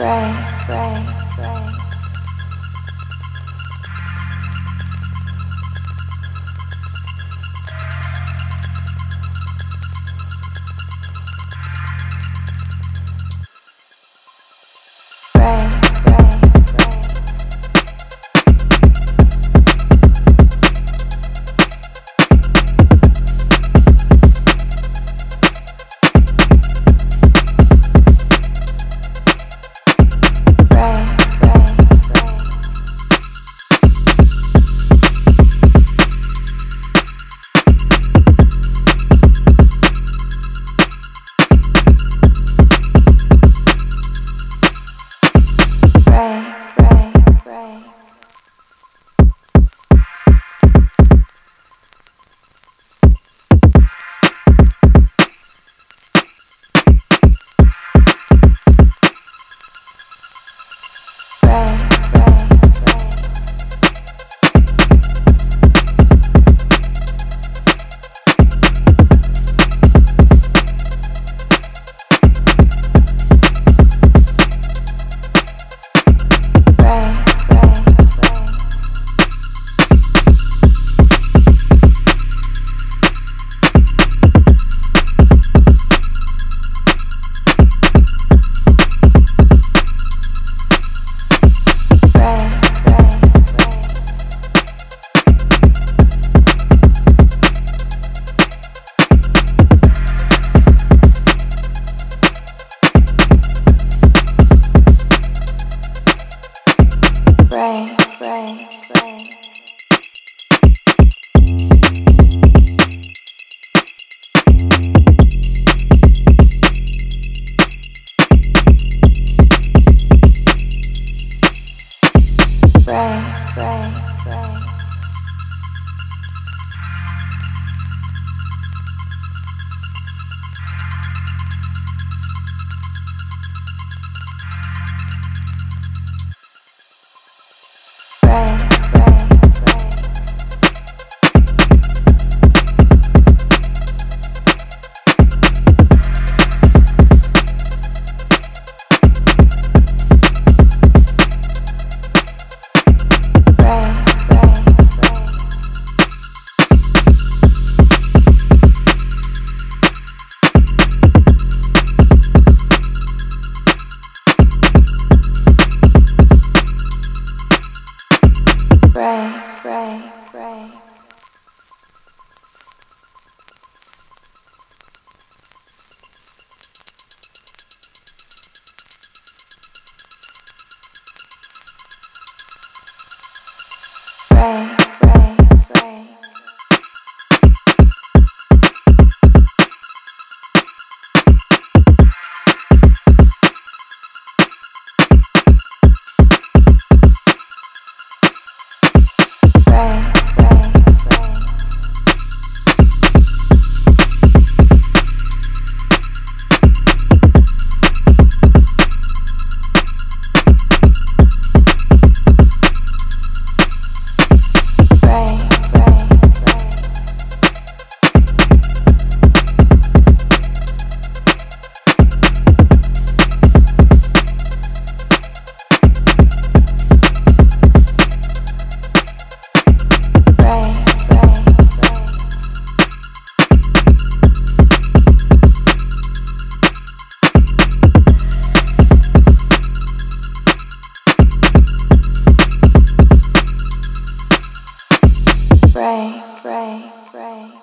对对对。对对 pray, pray, pray. Pray, pray. pray, pray, pray.